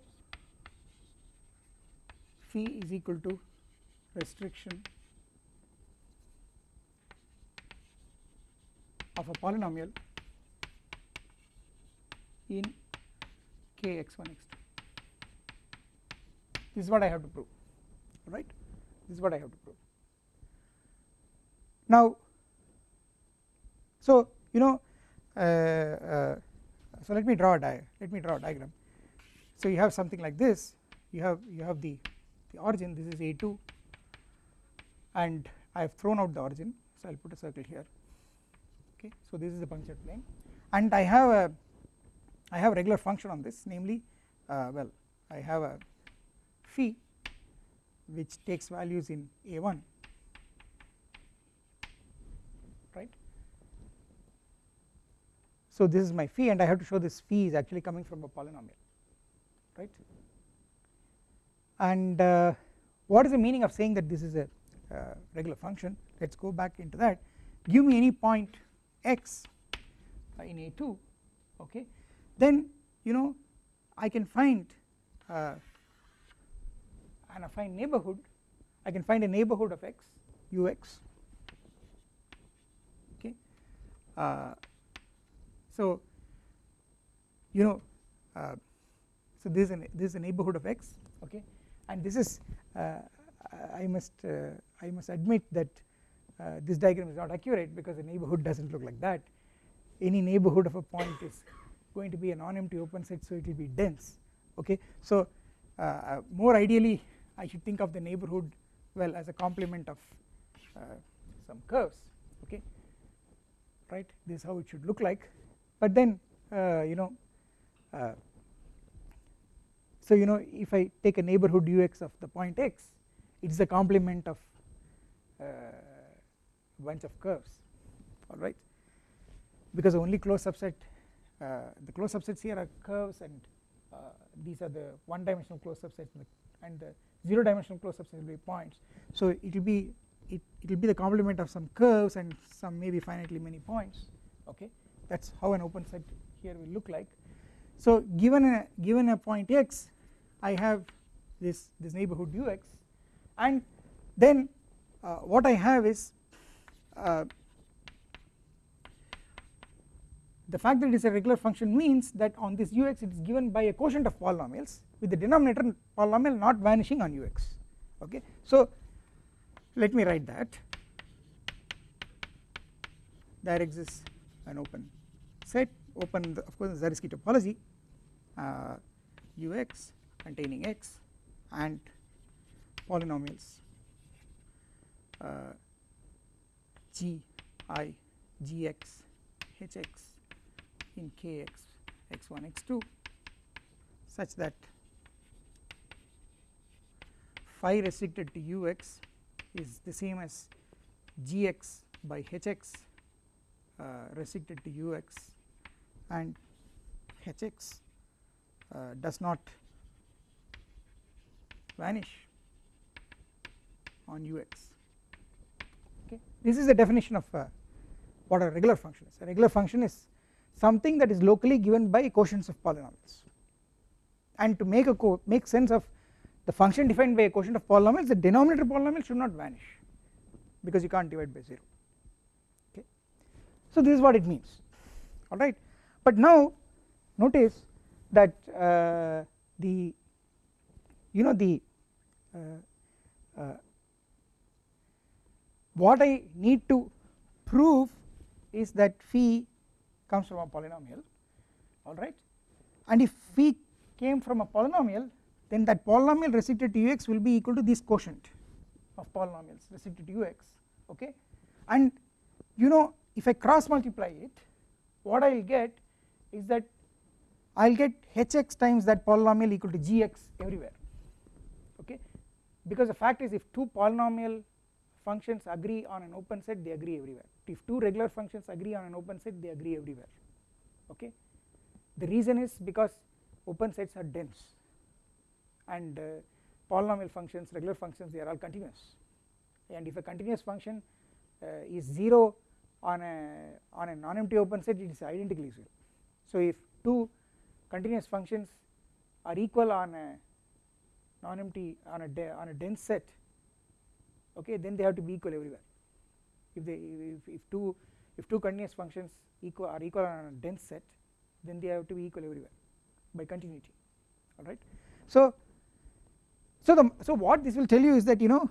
phi is equal to restriction of a polynomial in k x1 x2 this is what I have to prove right? This is what I have to prove. Now so you know uh, uh, so let me draw a let me draw a diagram. So you have something like this you have you have the the origin this is a2 and I have thrown out the origin so I will put a circle here. Okay so this is the punctured plane and I have a I have a regular function on this namely uh, well I have a phi which takes values in a1 right? So this is my phi and I have to show this phi is actually coming from a polynomial right? And uh, what is the meaning of saying that this is a uh, regular function? Let us go back into that. Give me any point x in a2 okay then you know I can find uh, an affine neighborhood I can find a neighborhood of x ux uh, so you know uh, so this is, an, this is a neighborhood of x okay? And this is uh, I must uh, I must admit that uh, this diagram is not accurate because the neighborhood does not look like that. Any neighborhood of a point is going to be a non-empty open set so it will be dense okay? So uh, more ideally I should think of the neighborhood well as a complement of some curves okay? Right? This is how it should look like. But then uh, you know uh, so you know if I take a neighbourhood ux of the point x it is a complement of uh, bunch of curves alright because only closed subset uh, the closed subsets here are curves and uh, these are the one dimensional closed subsets and the 0 dimensional closed subsets will be points. So it will be it will be the complement of some curves and some maybe finitely many points okay? That is how an open set here will look like. So given a given a point x I have this this neighbourhood ux and then uh, what I have is uh, the fact that it is a regular function means that on this ux it is given by a quotient of polynomials with the denominator polynomial not vanishing on ux okay? So let me write that. There exists an open set open the, of course the Zariski topology uh, ux containing x and polynomials uh, g i gx hx in kx x1 x2 such that phi restricted to ux is the same as gx by hx uh, restricted to ux and hx uh, does not vanish on ux okay? This is the definition of uh, what a regular function is. A regular function is something that is locally given by quotients of polynomials. And to make a make sense of the function defined by a quotient of polynomials the denominator polynomial should not vanish because you can't divide by 0 okay. So this is what it means. Alright. But now notice that uh, the you know the uh, uh, what I need to prove is that phi comes from a polynomial. Alright and if phi came from a polynomial then that polynomial restricted to ux will be equal to this quotient of polynomials restricted to ux. Okay? And you know if I cross multiply it what I will get is that I will get hx times that polynomial equal to gx everywhere. Okay? Because the fact is if two polynomial functions agree on an open set they agree everywhere. If two regular functions agree on an open set they agree everywhere. Okay? The reason is because open sets are dense. And uh, polynomial functions regular functions they are all continuous. And if a continuous function uh, is 0 on a on a non-empty open set it is identically 0 so if two continuous functions are equal on a non-empty on a on a dense set okay then they have to be equal everywhere. If they if, if two if two continuous functions equal are equal on a dense set then they have to be equal everywhere by continuity alright so so the so what this will tell you is that you know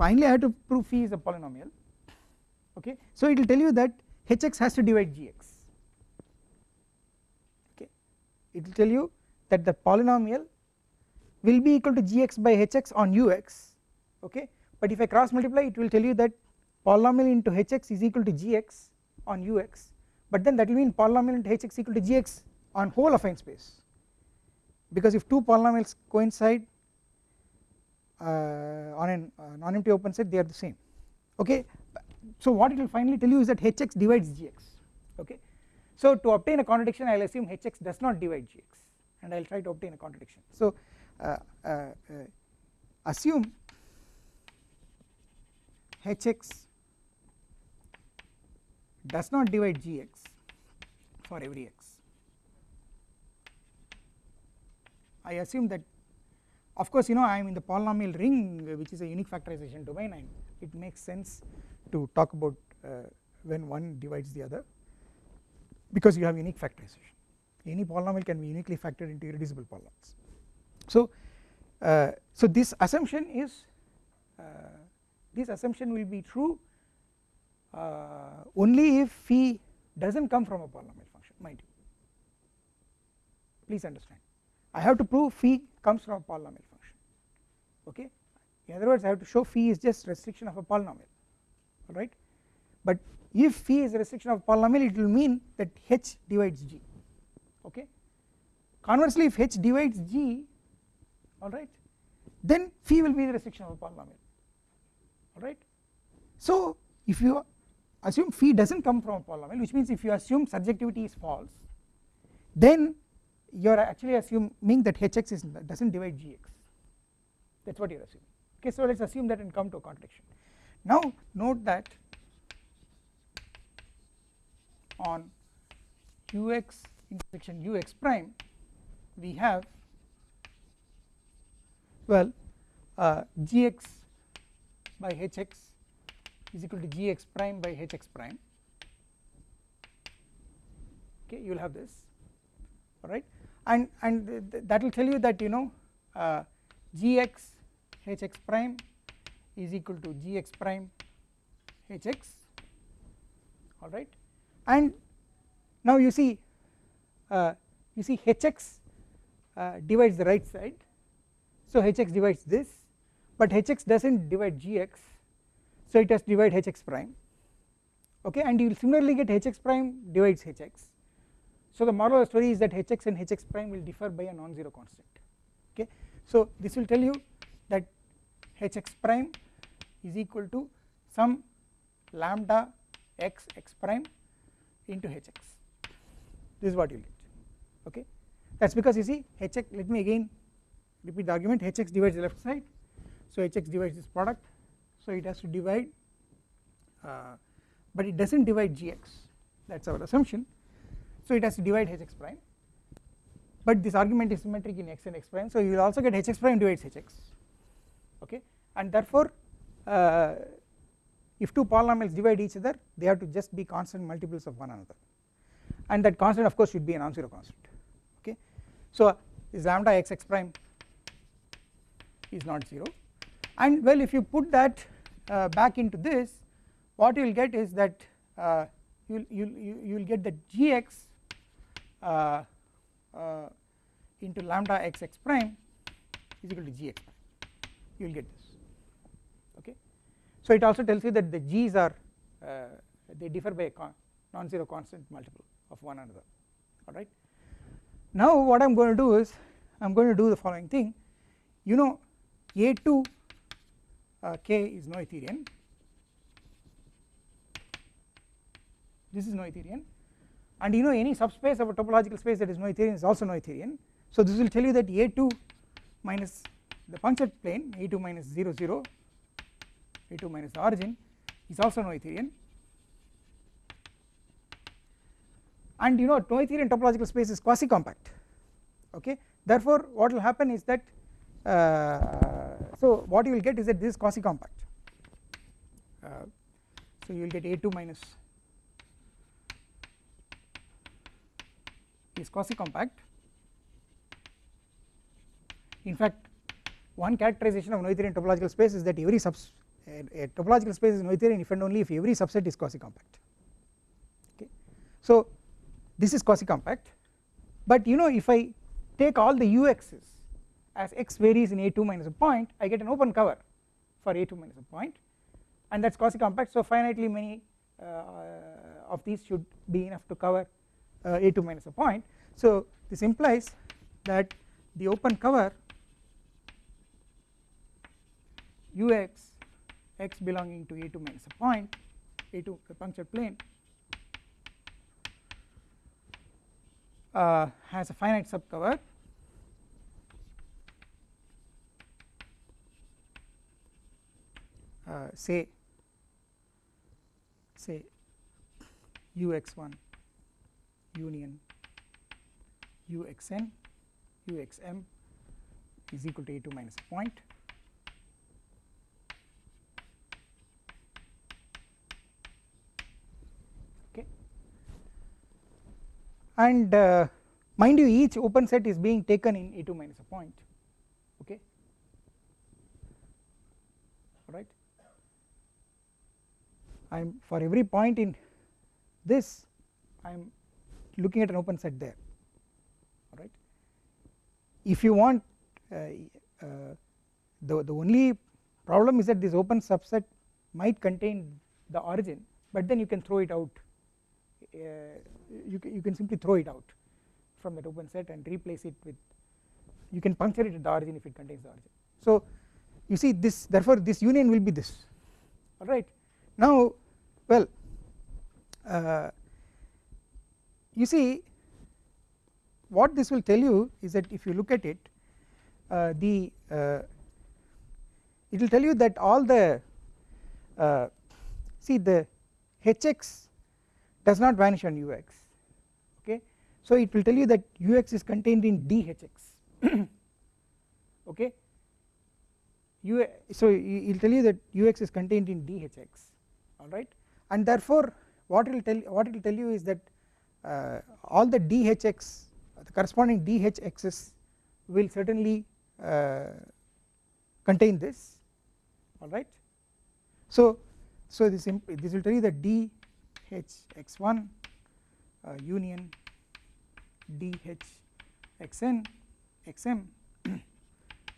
finally I have to prove phi is a polynomial okay? So it will tell you that hx has to divide gx okay? It will tell you that the polynomial will be equal to gx by hx on ux okay but if I cross multiply it will tell you that polynomial into hx is equal to gx on ux. But then that will mean polynomial into hx equal to gx on whole affine space. Because if two polynomials coincide uh, on a uh, non-empty open set they are the same. Okay? So what it will finally tell you is that hx divides gx. Okay? So to obtain a contradiction I will assume hx does not divide gx. And I will try to obtain a contradiction. So uh, uh, uh assume hx does not divide gx for every x. I assume that of course you know I am in the polynomial ring which is a unique factorization domain and it makes sense to talk about uh, when one divides the other because you have unique factorization. Any polynomial can be uniquely factored into irreducible polynomials. So uh, so this assumption is uh, this assumption will be true uh, only if phi does not come from a polynomial function mind you. Please understand. I have to prove phi comes from a polynomial function. Okay? In other words I have to show phi is just restriction of a polynomial. Alright? But if phi is a restriction of a polynomial it will mean that h divides g. Okay? Conversely if h divides g alright then phi will be the restriction of a polynomial alright? So if you assume phi does not come from a polynomial which means if you assume surjectivity is false then you are actually assuming that hx is does not divide gx that is what you are assuming. Okay so let us assume that and come to a contradiction. Now note that on ux intersection ux prime we have well uh, gx by hx is equal to gx prime by hx prime. Okay you will have this. All right and and th that will tell you that you know uh, gx hx prime is equal to gx prime hx. All right and now you see uh, you see hx uh, divides the right side. So hx divides this but hx does not divide gx so it has to divide hx prime. Okay and you will similarly get hx prime divides hx so the moral of the story is that hx and hx prime will differ by a non-zero constant. Okay so this will tell you that hx prime is equal to some lambda x x prime into hx this is what you get. Okay that is because you see hx let me again repeat the argument hx divides the left side so hx divides this product. So it has to divide uh, but it does not divide gx that is our assumption. So it has to divide hx prime. But this argument is symmetric in x and x prime. So you will also get hx prime divides hx okay? And therefore uh, if two polynomials divide each other they have to just be constant multiples of one another. And that constant of course should be a non-zero constant. Okay? So is lambda x x prime is not 0 and well if you put that uh, back into this what you will get is that uh, you will you will get that gx uh, uh, into lambda x x prime is equal to gx prime. You will get this. Okay? So it also tells you that the g's are uh, they differ by a con non-zero constant multiple of one another. Alright now what I am going to do is I am going to do the following thing. You know a2 uh, k is Noetherian this is Noetherian and you know any subspace of a topological space that is Noetherian is also Noetherian so this will tell you that a2 minus the punctured plane a2 minus 0 0 a2 minus the origin is also Noetherian and you know Noetherian topological space is quasi compact okay? Therefore what will happen is that uh, so what you will get is that this is quasi compact. Uh, so you will get a2 minus is quasi compact. In fact one characterization of Noetherian topological space is that every subs a, a topological space is Noetherian if and only if every subset is quasi compact. Okay. So this is quasi compact. But you know if I take all the ux's as x varies in a2 minus a point I get an open cover for a2 minus a point. And that is quasi compact so finitely many uh, of these should be enough to cover uh, a2 minus a point. So this implies that the open cover ux x belonging to a2 minus a point a2 the punctured plane uh, has a finite subcover uh, say say ux1 union. Uxn uxm is equal to a2 minus a point. Okay. And uh, mind you each open set is being taken in a2 minus a point okay right I am for every point in this I am looking at an open set there alright. If you want uh, uh, the, the only problem is that this open subset might contain the origin but then you can throw it out uh, you, you can simply throw it out from that open set and replace it with you can puncture it at the origin if it contains the origin so you see this therefore this union will be this alright now well uh, you see what this will tell you is that if you look at it uh, the uh, it will tell you that all the uh, see the hx does not vanish on ux okay? So it will tell you that ux is contained in dhx [CLEARS THROAT] okay? U so it will tell you that ux is contained in dhx alright and therefore what it will tell what it will tell you is that uh, all the dhx the corresponding dhx's will certainly uh, contain this. Alright so so this this will tell you that dhx1 uh, union dhxn xm [CLEARS THROAT]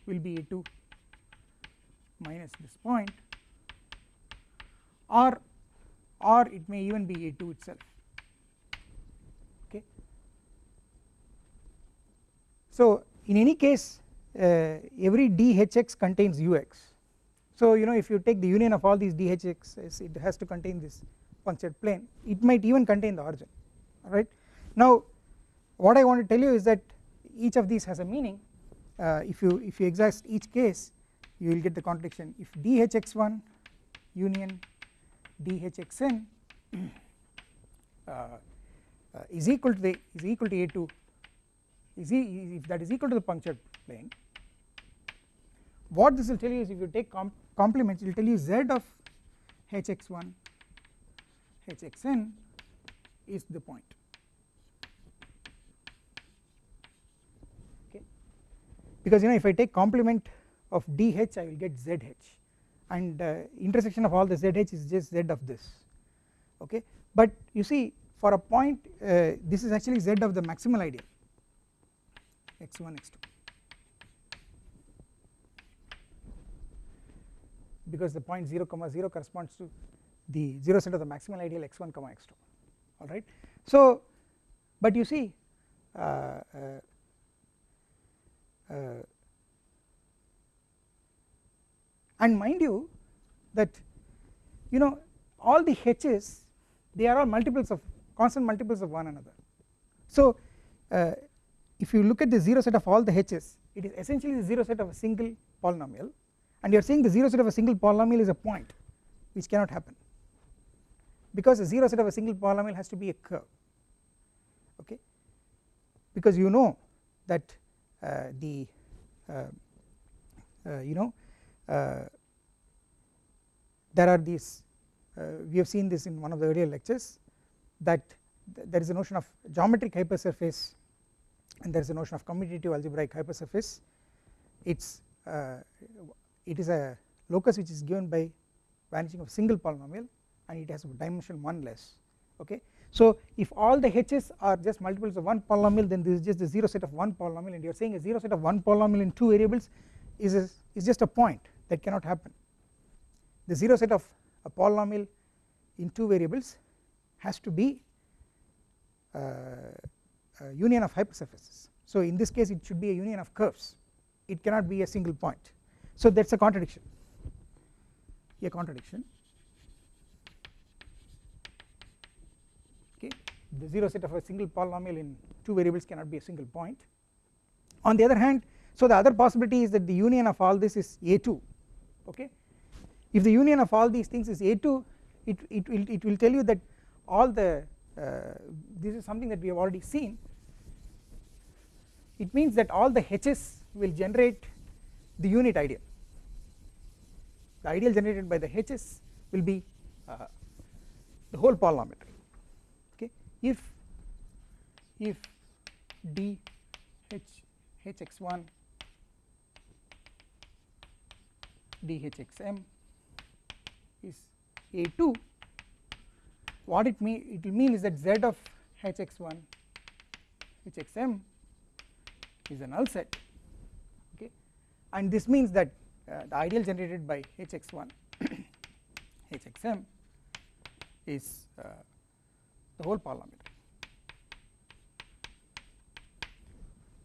will be a2 minus this point or or it may even be a2 itself. Okay. So in any case uh, every dhx contains ux so you know if you take the union of all these dhx it has to contain this punctured plane. It might even contain the origin alright? Now what I want to tell you is that each of these has a meaning. Uh, if you if you exhaust each case you will get the contradiction. If dhx1 union dhxn [CLEARS THROAT] uh, uh, is equal to the is equal to a2 is e, if that is equal to the punctured plane what this will tell you is if you take com complements it will tell you z of hx1 hxn is the point. Okay? Because you know if I take complement of dh I will get zh and uh, intersection of all the zh is just z of this okay? But you see for a point uh, this is actually z of the maximal ideal x1 x2 because the point 0 comma 0 corresponds to the 0 set of the maximal ideal x1 comma x2 alright so but you see uh, uh, uh, and mind you that you know all the h's they are all multiples of constant multiples of one another. So uh, if you look at the 0 set of all the h's it is essentially the 0 set of a single polynomial. And you are saying the 0 set of a single polynomial is a point which cannot happen. Because the 0 set of a single polynomial has to be a curve. Okay? Because you know that uh, the uh, uh, you know there are these uh, we have seen this in one of the earlier lectures that th there is a notion of geometric hypersurface and there is a notion of commutative algebraic hypersurface. It's uh, it is a locus which is given by vanishing of single polynomial and it has dimension 1 less okay? So if all the h's are just multiples of one polynomial then this is just the 0 set of one polynomial and you are saying a 0 set of one polynomial in two variables is, a, is just a point that cannot happen. The 0 set of a polynomial in two variables has to be uh, a union of hypersurfaces. So in this case it should be a union of curves. It cannot be a single point. So that is a contradiction. A contradiction. Okay. The 0 set of a single polynomial in two variables cannot be a single point. On the other hand so the other possibility is that the union of all this is a2 okay? If the union of all these things is a2 it, it will it will tell you that all the uh, this is something that we have already seen. It means that all the h's will generate the unit ideal. The ideal generated by the h's will be uh, the whole polynomial okay? If if d h hx1 dhxm is a2 what it mean it will mean is that z of hx1 hxm is a null set okay? And this means that uh, the ideal generated by hx1 [COUGHS] hxm is uh, the whole polynomial.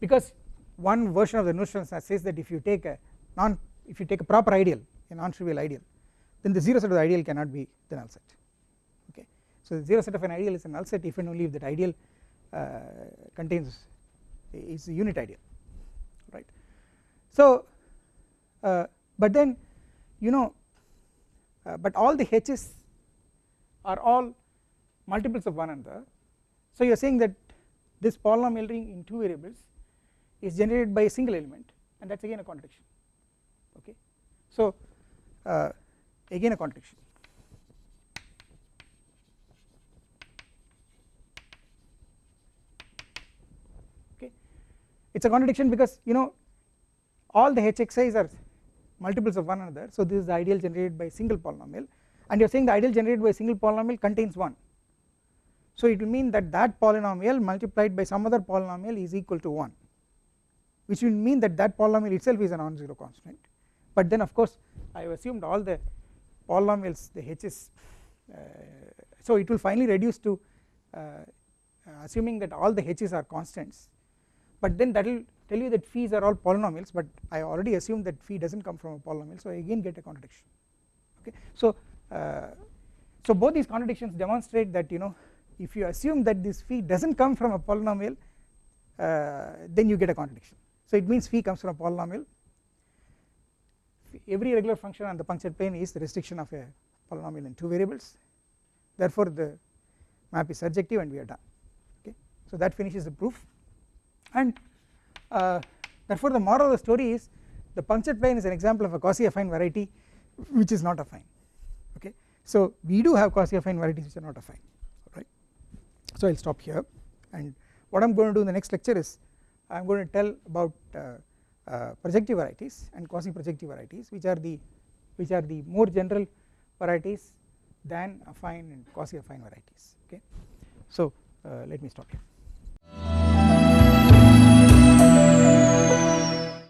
Because one version of the notion says that if you take a non if you take a proper ideal a non-trivial ideal then the 0 set of the ideal cannot be the null set okay? So the 0 set of an ideal is a null set if and only if that ideal uh, contains is a unit ideal right? So uh, but then you know uh, but all the h's are all multiples of one another. So you are saying that this polynomial ring in two variables is generated by a single element and that is again a contradiction so uh, again a contradiction. Okay. It is a contradiction because you know all the hxi's are multiples of one another. So this is the ideal generated by single polynomial. And you are saying the ideal generated by single polynomial contains 1 so it will mean that that polynomial multiplied by some other polynomial is equal to 1 which will mean that that polynomial itself is a non-zero constant but then of course I have assumed all the polynomials the h's uh, so it will finally reduce to uh, assuming that all the h's are constants. But then that will tell you that phis are all polynomials but I already assumed that phi does not come from a polynomial so I again get a contradiction. Okay? So uh, so both these contradictions demonstrate that you know if you assume that this phi does not come from a polynomial uh, then you get a contradiction. So it means phi comes from a polynomial every regular function on the punctured plane is the restriction of a polynomial in two variables. Therefore the map is surjective and we are done. Okay. So that finishes the proof. And uh, therefore the moral of the story is the punctured plane is an example of a quasi affine variety which is not affine. Okay. So we do have quasi affine varieties which are not affine. Right so I will stop here. And what I am going to do in the next lecture is I am going to tell about uh, projective varieties and quasi projective varieties which are the which are the more general varieties than affine and quasi affine varieties okay? So uh, let me stop here